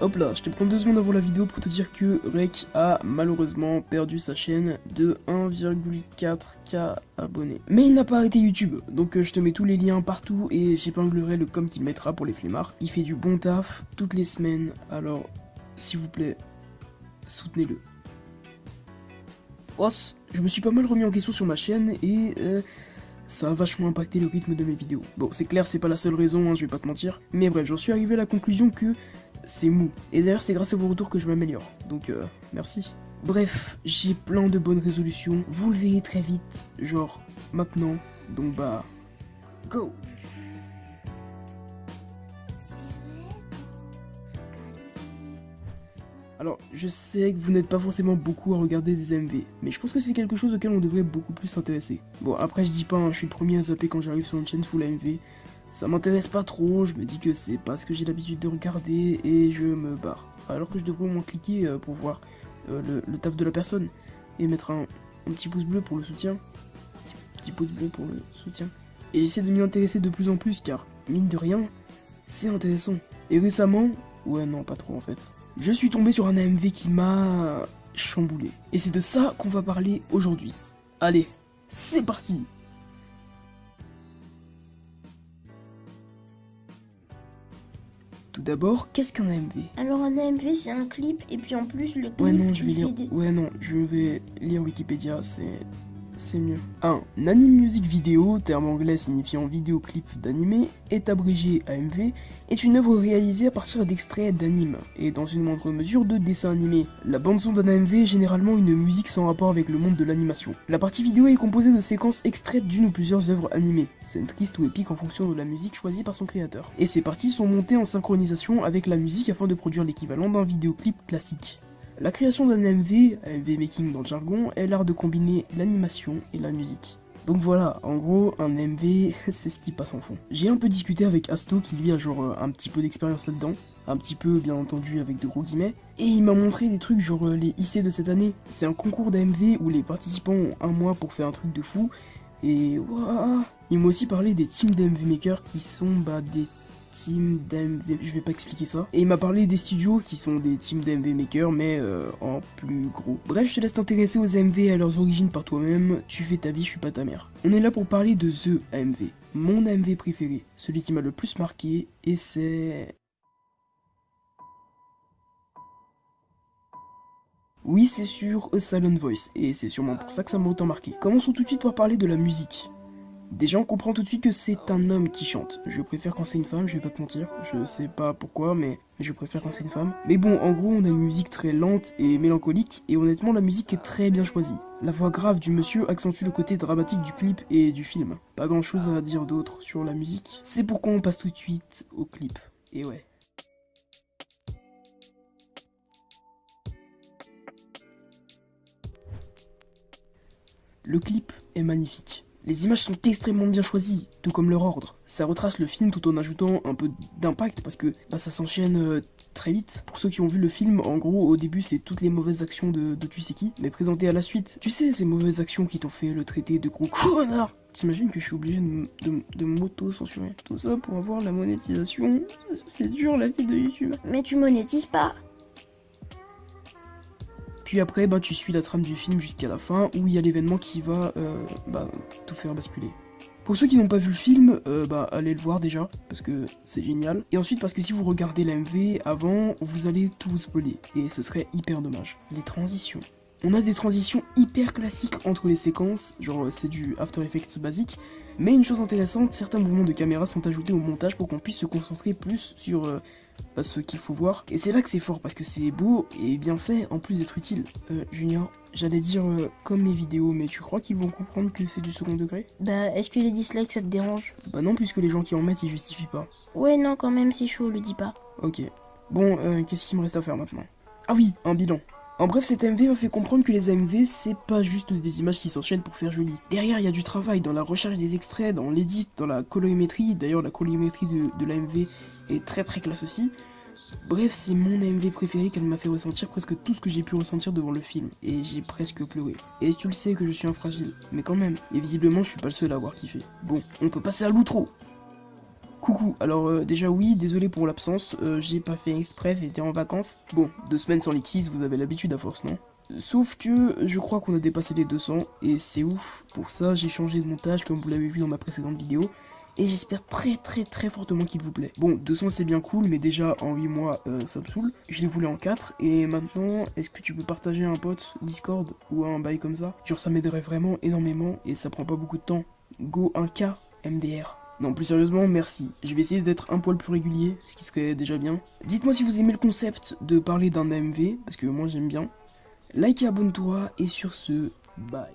Hop là, je te prends deux secondes avant la vidéo pour te dire que Rec a malheureusement perdu sa chaîne de 1,4k abonnés. Mais il n'a pas arrêté YouTube, donc euh, je te mets tous les liens partout et j'épinglerai le com qu'il mettra pour les flemmards. Il fait du bon taf toutes les semaines, alors s'il vous plaît, soutenez-le. Oh, je me suis pas mal remis en question sur ma chaîne et euh, ça a vachement impacté le rythme de mes vidéos. Bon, c'est clair, c'est pas la seule raison, hein, je vais pas te mentir. Mais bref, j'en suis arrivé à la conclusion que c'est mou. Et d'ailleurs, c'est grâce à vos retours que je m'améliore. Donc, euh, merci. Bref, j'ai plein de bonnes résolutions. Vous le verrez très vite, genre maintenant. Donc bah, go Alors, je sais que vous n'êtes pas forcément beaucoup à regarder des MV, mais je pense que c'est quelque chose auquel on devrait beaucoup plus s'intéresser. Bon, après je dis pas, hein, je suis le premier à zapper quand j'arrive sur une chaîne full MV. Ça m'intéresse pas trop, je me dis que c'est pas ce que j'ai l'habitude de regarder et je me barre. Alors que je devrais au moins cliquer euh, pour voir euh, le, taf de la personne et mettre un, petit pouce bleu pour le soutien. Petit, petit pouce bleu pour le soutien. Et j'essaie de m'y intéresser de plus en plus car, mine de rien, c'est intéressant. Et récemment, ouais non pas trop en fait je suis tombé sur un AMV qui m'a chamboulé. Et c'est de ça qu'on va parler aujourd'hui. Allez, c'est parti Tout d'abord, qu'est-ce qu'un AMV Alors un AMV c'est un clip et puis en plus le clip Ouais non, je vais lire. Ouais non, je vais lire Wikipédia, c'est c'est mieux. 1. Anime music vidéo, terme anglais signifiant vidéoclip d'animé, est abrégé AMV, est une œuvre réalisée à partir d'extraits d'anime, et dans une moindre mesure de dessins animés. La bande-son d'un AMV est généralement une musique sans rapport avec le monde de l'animation. La partie vidéo est composée de séquences extraites d'une ou plusieurs œuvres animées, scènes tristes ou épiques en fonction de la musique choisie par son créateur. Et ces parties sont montées en synchronisation avec la musique afin de produire l'équivalent d'un vidéoclip classique. La création d'un MV, MV making dans le jargon, est l'art de combiner l'animation et la musique. Donc voilà, en gros, un MV, c'est ce qui passe en fond. J'ai un peu discuté avec Asto qui lui a genre euh, un petit peu d'expérience là-dedans, un petit peu bien entendu avec de gros guillemets, et il m'a montré des trucs genre euh, les IC de cette année. C'est un concours d'AMV où les participants ont un mois pour faire un truc de fou, et waouh Il m'a aussi parlé des teams d'AMV Maker qui sont bah, des team d'AMV, je vais pas expliquer ça. Et il m'a parlé des studios qui sont des teams d'AMV Maker, mais euh, en plus gros. Bref, je te laisse t'intéresser aux AMV et à leurs origines par toi-même. Tu fais ta vie, je suis pas ta mère. On est là pour parler de The AMV, mon AMV préféré, celui qui m'a le plus marqué, et c'est... Oui, c'est sûr, A Silent Voice, et c'est sûrement pour ça que ça m'a autant marqué. Commençons tout de suite par parler de la musique. Déjà, on comprend tout de suite que c'est un homme qui chante. Je préfère quand c'est une femme, je vais pas te mentir. Je sais pas pourquoi, mais je préfère quand c'est une femme. Mais bon, en gros, on a une musique très lente et mélancolique, et honnêtement, la musique est très bien choisie. La voix grave du monsieur accentue le côté dramatique du clip et du film. Pas grand chose à dire d'autre sur la musique. C'est pourquoi on passe tout de suite au clip. Et ouais. Le clip est magnifique. Les images sont extrêmement bien choisies, tout comme leur ordre. Ça retrace le film tout en ajoutant un peu d'impact parce que bah, ça s'enchaîne euh, très vite. Pour ceux qui ont vu le film, en gros, au début, c'est toutes les mauvaises actions de, de tu mais présentées à la suite. Tu sais, ces mauvaises actions qui t'ont fait le traité de gros connard T'imagines que je suis obligé de, de, m'auto-censurer Tout ça pour avoir la monétisation? C'est dur la vie de YouTube. Mais tu monétises pas puis après, bah, tu suis la trame du film jusqu'à la fin, où il y a l'événement qui va euh, bah, tout faire basculer. Pour ceux qui n'ont pas vu le film, euh, bah, allez le voir déjà, parce que c'est génial. Et ensuite, parce que si vous regardez l'AMV avant, vous allez tout spoiler, et ce serait hyper dommage. Les transitions. On a des transitions hyper classiques entre les séquences, genre c'est du After Effects basique, mais une chose intéressante, certains mouvements de caméra sont ajoutés au montage pour qu'on puisse se concentrer plus sur euh, ce qu'il faut voir. Et c'est là que c'est fort, parce que c'est beau et bien fait, en plus d'être utile. Euh, Junior, j'allais dire euh, comme mes vidéos, mais tu crois qu'ils vont comprendre que c'est du second degré? Bah, est-ce que les dislikes ça te dérange? Bah non, puisque les gens qui en mettent, ils justifient pas. Ouais, non, quand même, c'est chaud, le dis pas. Ok. Bon, euh, qu'est-ce qu'il me reste à faire maintenant? Ah oui, un bilan. En bref, cet MV m'a fait comprendre que les AMV, c'est pas juste des images qui s'enchaînent pour faire joli. Derrière, il y a du travail dans la recherche des extraits, dans l'édit, dans la colorimétrie. D'ailleurs, la colorimétrie de, de l'AMV est très très classe aussi. Bref, c'est mon AMV préféré qu'elle m'a fait ressentir presque tout ce que j'ai pu ressentir devant le film. Et j'ai presque pleuré. Et tu le sais que je suis un fragile, mais quand même. Et visiblement, je suis pas le seul à avoir kiffé. Bon, on peut passer à l'outro Coucou, alors euh, déjà oui, désolé pour l'absence, euh, j'ai pas fait exprès, j'étais en vacances. Bon, deux semaines sans Lixis, vous avez l'habitude à force, non? Sauf que je crois qu'on a dépassé les 200, et c'est ouf. Pour ça, j'ai changé de montage, comme vous l'avez vu dans ma précédente vidéo. Et j'espère très très très fortement qu'il vous plaît. Bon, 200 c'est bien cool, mais déjà en 8 mois, euh, ça me saoule. Je l'ai voulu en 4, et maintenant, est-ce que tu peux partager un pote Discord ou un bail comme ça? Genre ça m'aiderait vraiment énormément, et ça prend pas beaucoup de temps. Go 1K MDR. Non, plus sérieusement, merci. Je vais essayer d'être un poil plus régulier, ce qui serait déjà bien. Dites-moi si vous aimez le concept de parler d'un AMV, parce que moi j'aime bien. Like et abonne-toi, et sur ce, bye.